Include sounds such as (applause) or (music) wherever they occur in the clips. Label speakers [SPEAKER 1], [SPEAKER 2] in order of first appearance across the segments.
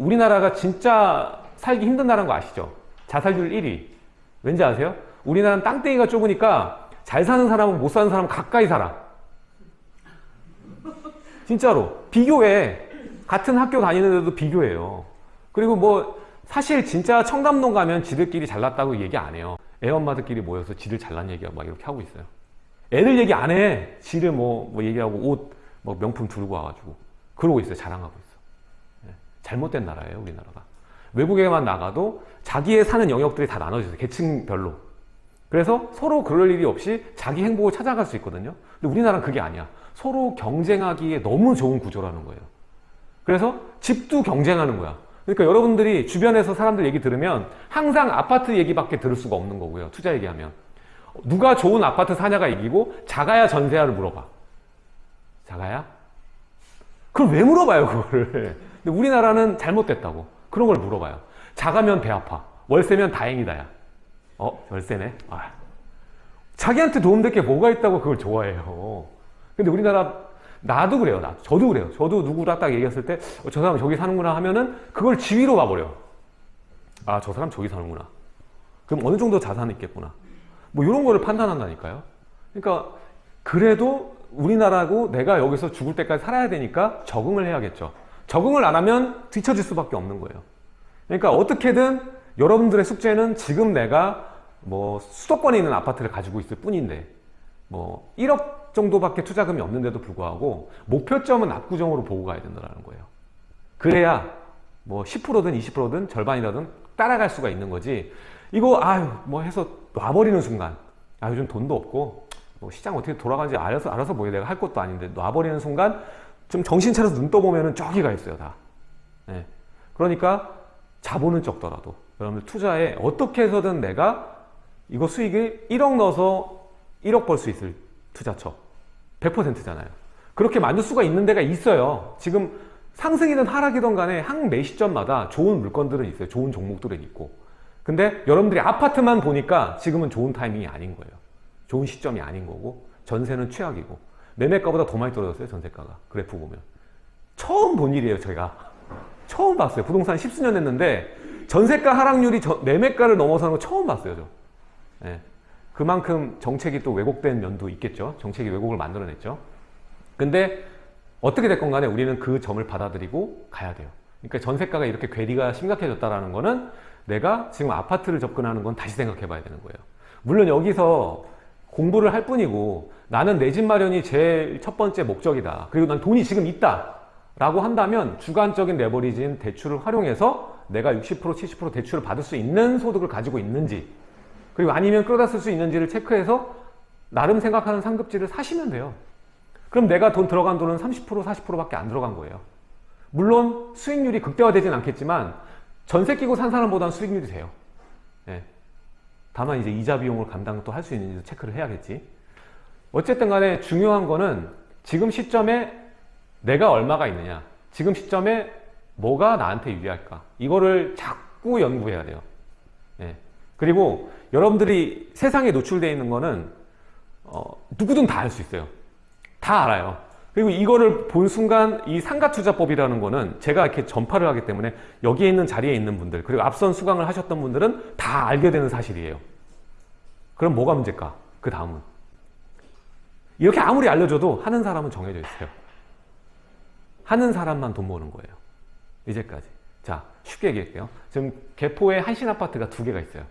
[SPEAKER 1] 우리나라가 진짜 살기 힘든 나라인 거 아시죠? 자살률 1위. 왠지 아세요? 우리나라는 땅덩이가 좁으니까 잘 사는 사람은 못 사는 사람은 가까이 살아. 진짜로. 비교해. 같은 학교 다니는데도 비교해요. 그리고 뭐 사실 진짜 청담동 가면 지들끼리 잘났다고 얘기 안 해요. 애 엄마들끼리 모여서 지들 잘난 얘기하고 막 이렇게 하고 있어요. 애들 얘기 안 해. 지들 뭐, 뭐 얘기하고 옷, 뭐 명품 들고 와가지고. 그러고 있어요. 자랑하고 있어. 예. 잘못된 나라예요. 우리나라가. 외국에만 나가도 자기의 사는 영역들이 다 나눠져 있어요. 계층별로. 그래서 서로 그럴 일이 없이 자기 행복을 찾아갈 수 있거든요. 근데 우리나라는 그게 아니야. 서로 경쟁하기에 너무 좋은 구조라는 거예요. 그래서 집도 경쟁하는 거야. 그러니까 여러분들이 주변에서 사람들 얘기 들으면 항상 아파트 얘기밖에 들을 수가 없는 거고요. 투자 얘기하면. 누가 좋은 아파트 사냐가 이기고 작아야 전세야를 물어봐. 작아야? 그걸 왜 물어봐요, 그거를. 근데 우리나라는 잘못됐다고. 그런 걸 물어봐요. 작으면 배 아파. 월세면 다행이다, 야. 어, 월세네? 아. 자기한테 도움될 게 뭐가 있다고 그걸 좋아해요. 근데 우리나라 나도 그래요. 나 저도 그래요. 저도 누구랑 딱 얘기했을 때 저 사람 저기 사는구나 하면은 그걸 지위로 봐버려. 아, 저 사람 저기 사는구나. 그럼 어느 정도 자산이 있겠구나. 뭐 이런 거를 판단한다니까요. 그러니까 그래도 우리나라고 내가 여기서 죽을 때까지 살아야 되니까 적응을 해야겠죠. 적응을 안 하면 뒤처질 수밖에 없는 거예요. 그러니까 어떻게든 여러분들의 숙제는 지금 내가 뭐 수도권에 있는 아파트를 가지고 있을 뿐인데 뭐 1억 정도밖에 투자금이 없는데도 불구하고 목표점은 압구정으로 보고 가야 된다는 거예요. 그래야 뭐 10%든 20%든 절반이라든 따라갈 수가 있는 거지. 이거 아유 뭐 해서 놔버리는 순간 아 요즘 돈도 없고 뭐 시장 어떻게 돌아가는지 알아서 알아서 뭐 내가 할 것도 아닌데 놔버리는 순간 좀 정신 차려서 눈 떠보면은 저기가 있어요 다. 네. 그러니까 자본은 적더라도 여러분들 투자에 어떻게 해서든 내가 이거 수익을 1억 넣어서 1억 벌 수 있을 투자처 100%잖아요. 그렇게 만들 수가 있는 데가 있어요. 지금 상승이든 하락이든 간에 한 매 시점마다 좋은 물건들은 있어요. 좋은 종목들은 있고. 근데 여러분들이 아파트만 보니까 지금은 좋은 타이밍이 아닌 거예요. 좋은 시점이 아닌 거고 전세는 최악이고 매매가보다 더 많이 떨어졌어요. 전세가가. 그래프 보면. 처음 본 일이에요. 제가. 처음 봤어요. 부동산 십수년 했는데 전세가 하락률이 저, 매매가를 넘어서는 거 처음 봤어요. 저. 네. 그만큼 정책이 또 왜곡된 면도 있겠죠. 정책이 왜곡을 만들어냈죠. 근데 어떻게 됐건 간에 우리는 그 점을 받아들이고 가야 돼요. 그러니까 전세가가 이렇게 괴리가 심각해졌다는 거는 내가 지금 아파트를 접근하는 건 다시 생각해 봐야 되는 거예요. 물론 여기서 공부를 할 뿐이고 나는 내 집 마련이 제일 첫 번째 목적이다. 그리고 난 돈이 지금 있다. 라고 한다면 주관적인 레버리지인 대출을 활용해서 내가 60% 70% 대출을 받을 수 있는 소득을 가지고 있는지 그리고 아니면 끌어다 쓸 수 있는지를 체크해서 나름 생각하는 상급지를 사시면 돼요. 그럼 내가 돈 들어간 돈은 30% 40%밖에 안 들어간 거예요. 물론 수익률이 극대화되진 않겠지만 전세 끼고 산 사람보다는 수익률이 돼요. 예. 다만 이제 이자 비용을 감당 또 할 수 있는지 체크를 해야겠지. 어쨌든 간에 중요한 거는 지금 시점에 내가 얼마가 있느냐 지금 시점에 뭐가 나한테 유리할까 이거를 자꾸 연구해야 돼요. 예. 그리고 여러분들이 세상에 노출되어 있는 거는 어, 누구든 다 알 수 있어요. 다 알아요. 그리고 이거를 본 순간 이 상가투자법이라는 거는 제가 이렇게 전파를 하기 때문에 여기에 있는 자리에 있는 분들 그리고 앞선 수강을 하셨던 분들은 다 알게 되는 사실이에요. 그럼 뭐가 문제일까? 그 다음은 이렇게 아무리 알려줘도 하는 사람은 정해져 있어요. 하는 사람만 돈 버는 거예요. 이제까지. 자, 쉽게 얘기할게요. 지금 개포에 한신 아파트가 두 개가 있어요.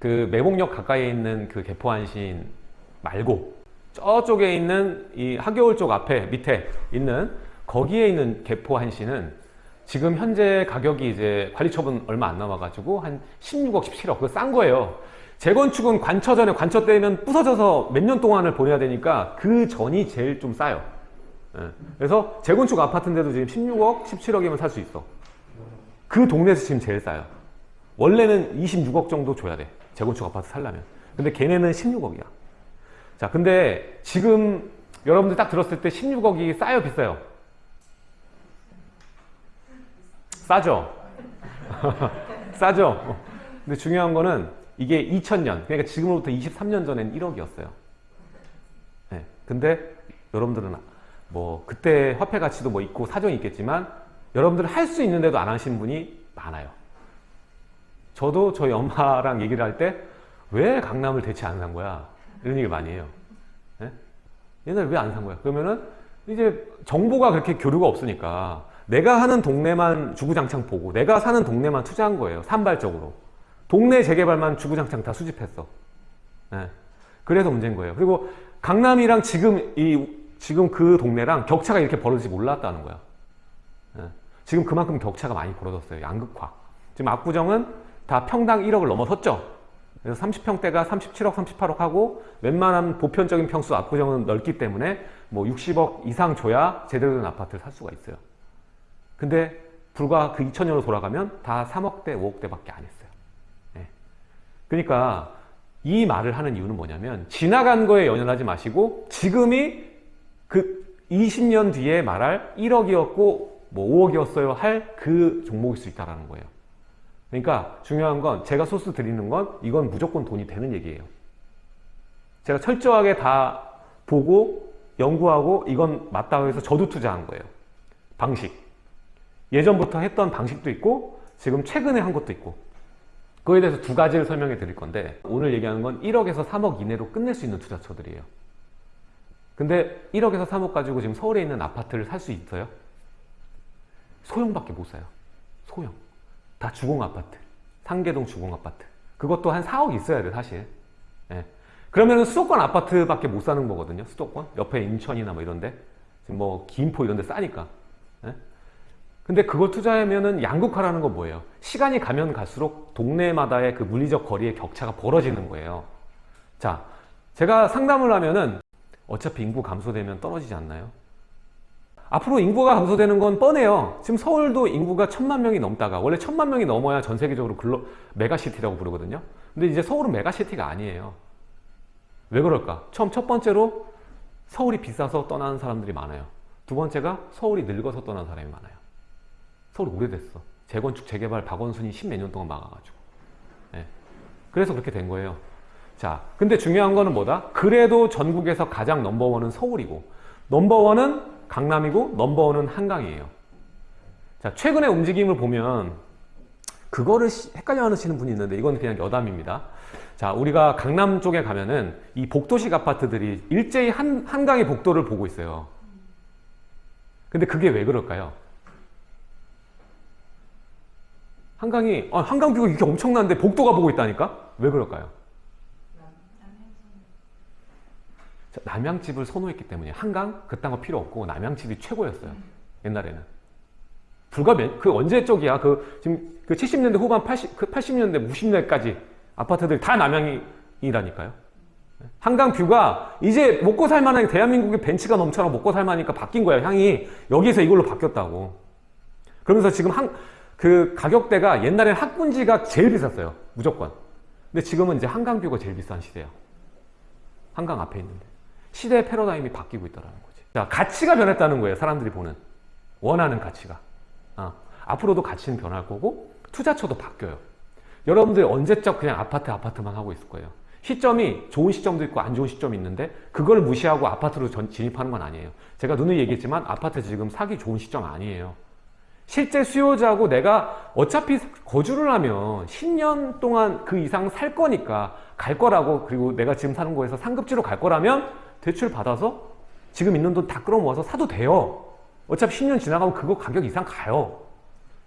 [SPEAKER 1] 그 매봉역 가까이에 있는 그 개포 한신 말고 저쪽에 있는 이 하겨울 쪽 앞에 밑에 있는 거기에 있는 개포 한신은 지금 현재 가격이 이제 관리 처분 얼마 안 남아가지고 한 16억, 17억 그거 싼 거예요. 재건축은 관처 전에 관처 때면 부서져서 몇 년 동안을 보내야 되니까 그 전이 제일 좀 싸요. 예. 그래서 재건축 아파트인데도 지금 16억, 17억이면 살 수 있어. 그 동네에서 지금 제일 싸요. 원래는 26억 정도 줘야 돼. 재건축 아파트 살려면. 근데 걔네는 16억이야. 자, 근데 지금 여러분들 딱 들었을 때 16억이 싸요, 비싸요? 싸죠? (laughs) 싸죠? 근데 중요한 거는 이게 2000년, 그러니까 지금으로부터 23년 전엔 1억이었어요. 네. 근데 여러분들은 뭐 그때 화폐 가치도 뭐 있고 사정이 있겠지만 여러분들 할수 있는데도 안 하시는 분이 많아요. 저도 저희 엄마랑 얘기를 할 때 왜 강남을 대체 안 산 거야? 이런 얘기 많이 해요. 예? 옛날에 왜 안 산 거야? 그러면은 이제 정보가 그렇게 교류가 없으니까 내가 하는 동네만 주구장창 보고 내가 사는 동네만 투자한 거예요. 산발적으로. 동네 재개발만 주구장창 다 수집했어. 예. 그래서 문제인 거예요. 그리고 강남이랑 지금 이 지금 그 동네랑 격차가 이렇게 벌어질지 몰랐다는 거야. 예. 지금 그만큼 격차가 많이 벌어졌어요. 양극화. 지금 압구정은 다 평당 1억을 넘어섰죠. 그래서 30평대가 37억, 38억 하고 웬만한 보편적인 평수 압구정은 넓기 때문에 뭐 60억 이상 줘야 제대로 된 아파트를 살 수가 있어요. 근데 불과 그 2000년으로 돌아가면 다 3억대, 5억대밖에 안 했어요. 예. 그러니까 이 말을 하는 이유는 뭐냐면 지나간 거에 연연하지 마시고 지금이 그 20년 뒤에 말할 1억이었고 뭐 5억이었어요 할 그 종목일 수 있다는 거예요. 그러니까 중요한 건 제가 소스 드리는 건 이건 무조건 돈이 되는 얘기예요. 제가 철저하게 다 보고 연구하고 이건 맞다고 해서 저도 투자한 거예요. 방식. 예전부터 했던 방식도 있고 지금 최근에 한 것도 있고 그거에 대해서 두 가지를 설명해 드릴 건데 오늘 얘기하는 건 1억에서 3억 이내로 끝낼 수 있는 투자처들이에요. 근데 1억에서 3억 가지고 지금 서울에 있는 아파트를 살 수 있어요? 소형밖에 못 사요. 소형. 다 주공 아파트. 상계동 주공 아파트. 그것도 한 4억 있어야 돼, 사실. 예. 그러면 수도권 아파트밖에 못 사는 거거든요. 수도권. 옆에 인천이나 뭐 이런데. 뭐 김포 이런 데 싸니까. 예. 근데 그걸 투자하면은 양극화라는 건 뭐예요? 시간이 가면 갈수록 동네마다의 그 물리적 거리의 격차가 벌어지는 거예요. 자, 제가 상담을 하면은 어차피 인구 감소되면 떨어지지 않나요? 앞으로 인구가 감소되는 건 뻔해요. 지금 서울도 인구가 천만 명이 넘다가 원래 천만 명이 넘어야 전 세계적으로 글로벌 메가시티라고 부르거든요. 근데 이제 서울은 메가시티가 아니에요. 왜 그럴까? 처음 첫 번째로 서울이 비싸서 떠나는 사람들이 많아요. 두 번째가 서울이 늙어서 떠나는 사람이 많아요. 서울 오래됐어. 재건축, 재개발, 박원순이 십몇 년 동안 막아가지고. 예. 그래서 그렇게 된 거예요. 자, 근데 중요한 거는 뭐다? 그래도 전국에서 가장 넘버원은 서울이고, 넘버원은 강남이고, 넘버원은 한강이에요. 자, 최근의 움직임을 보면, 그거를 시- 헷갈려 하시는 분이 있는데, 이건 그냥 여담입니다. 자, 우리가 강남 쪽에 가면은 이 복도식 아파트들이 일제히 한, 한강의 복도를 보고 있어요. 근데 그게 왜 그럴까요? 한강이, 아, 한강 뷰가 이렇게 엄청난데 복도가 보고 있다니까? 왜 그럴까요? 자, 남양집을 선호했기 때문에 한강 그딴 거 필요 없고 남양집이 최고였어요. 옛날에는. 불과 몇, 그 언제 쪽이야? 그 지금 그 70년대 후반 80, 그 80년대 90년대까지 아파트들 다 남양이라니까요. 한강 뷰가 이제 먹고 살만한 대한민국의 벤츠가 넘쳐나 먹고 살만하니까 바뀐 거야. 향이 여기서 이걸로 바뀌었다고. 그러면서 지금 한, 그 가격대가 옛날엔 학군지가 제일 비쌌어요. 무조건. 근데 지금은 이제 한강뷰가 제일 비싼 시대야. 한강 앞에 있는데. 시대의 패러다임이 바뀌고 있다는 거지. 자, 가치가 변했다는 거예요. 사람들이 보는. 원하는 가치가. 아, 앞으로도 가치는 변할 거고, 투자처도 바뀌어요. 여러분들이 언제적 그냥 아파트, 아파트만 하고 있을 거예요. 시점이 좋은 시점도 있고 안 좋은 시점이 있는데, 그걸 무시하고 아파트로 전- 진입하는 건 아니에요. 제가 누누이 얘기했지만, 아파트 지금 사기 좋은 시점 아니에요. 실제 수요자고 내가 어차피 거주를 하면 10년 동안 그 이상 살 거니까 갈 거라고 그리고 내가 지금 사는 거에서 상급지로 갈 거라면 대출 받아서 지금 있는 돈 다 끌어모아서 사도 돼요. 어차피 10년 지나가면 그거 가격 이상 가요.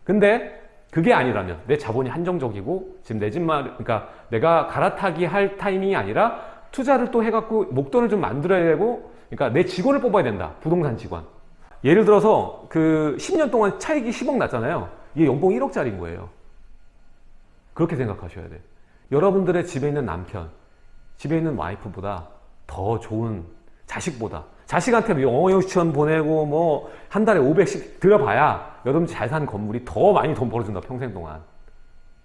[SPEAKER 1] 근데 그게 아니라면 내 자본이 한정적이고 지금 내 집만 그러니까 내가 갈아타기 할 타이밍이 아니라 투자를 또 해갖고 목돈을 좀 만들어야 되고 그러니까 내 직원을 뽑아야 된다. 부동산 직원. 예를 들어서 그 10년 동안 차익이 10억 났잖아요. 이게 연봉 1억짜리인 거예요. 그렇게 생각하셔야 돼. 여러분들의 집에 있는 남편, 집에 있는 와이프보다 더 좋은 자식보다 자식한테 영어 유치원 보내고 뭐 한 달에 500씩 들어봐야 여러분 잘 산 건물이 더 많이 돈 벌어준다 평생 동안.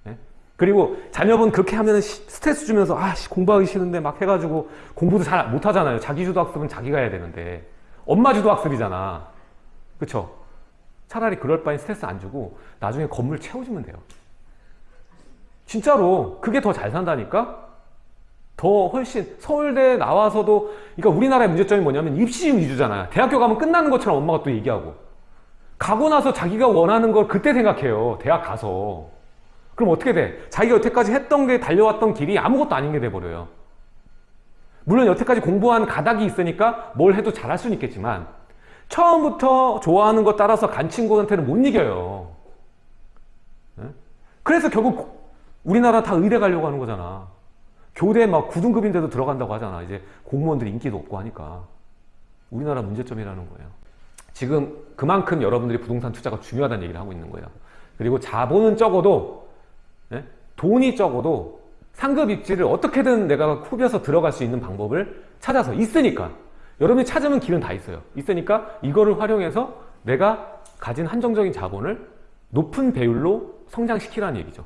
[SPEAKER 1] 예? 그리고 자녀분 그렇게 하면 스트레스 주면서 아 씨, 공부하기 싫은데 막 해가지고 공부도 잘 못하잖아요. 자기 주도 학습은 자기가 해야 되는데 엄마 주도 학습이잖아. 그쵸? 차라리 그럴 바엔 스트레스 안 주고 나중에 건물 채워주면 돼요. 진짜로 그게 더 잘 산다니까? 더 훨씬 서울대 나와서도 그러니까 우리나라의 문제점이 뭐냐면 입시 위주잖아요. 대학교 가면 끝나는 것처럼 엄마가 또 얘기하고 가고 나서 자기가 원하는 걸 그때 생각해요. 대학 가서. 그럼 어떻게 돼? 자기가 여태까지 했던 게 달려왔던 길이 아무것도 아닌 게 돼버려요. 물론 여태까지 공부한 가닥이 있으니까 뭘 해도 잘할 수는 있겠지만 처음부터 좋아하는 것 따라서 간 친구한테는 못 이겨요. 네? 그래서 결국 우리나라 다 의대 가려고 하는 거잖아. 교대 막 9등급인데도 들어간다고 하잖아. 이제 공무원들 인기도 없고 하니까. 우리나라 문제점이라는 거예요. 지금 그만큼 여러분들이 부동산 투자가 중요하다는 얘기를 하고 있는 거예요. 그리고 자본은 적어도 예? 돈이 적어도 상급 입지를 어떻게든 내가 후벼서 들어갈 수 있는 방법을 찾아서 있으니까 여러분이 찾으면 길은 다 있어요. 있으니까 이거를 활용해서 내가 가진 한정적인 자본을 높은 배율로 성장시키라는 얘기죠.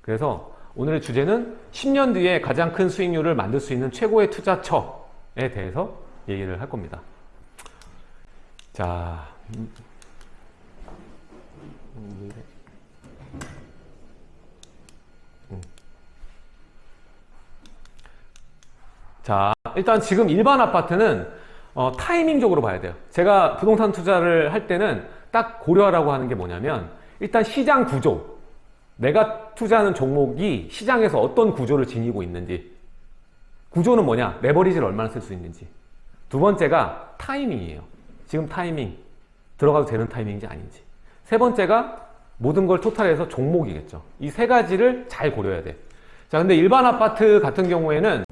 [SPEAKER 1] 그래서 오늘의 주제는 10년 뒤에 가장 큰 수익률을 만들 수 있는 최고의 투자처에 대해서 얘기를 할 겁니다. 자, 일단 지금 일반 아파트는 어, 타이밍적으로 봐야 돼요. 제가 부동산 투자를 할 때는 딱 고려하라고 하는 게 뭐냐면 일단 시장 구조. 내가 투자하는 종목이 시장에서 어떤 구조를 지니고 있는지. 구조는 뭐냐? 레버리지를 얼마나 쓸 수 있는지. 두 번째가 타이밍이에요. 지금 타이밍. 들어가도 되는 타이밍인지 아닌지. 세 번째가 모든 걸 토탈해서 종목이겠죠. 이 세 가지를 잘 고려해야 돼. 자, 근데 일반 아파트 같은 경우에는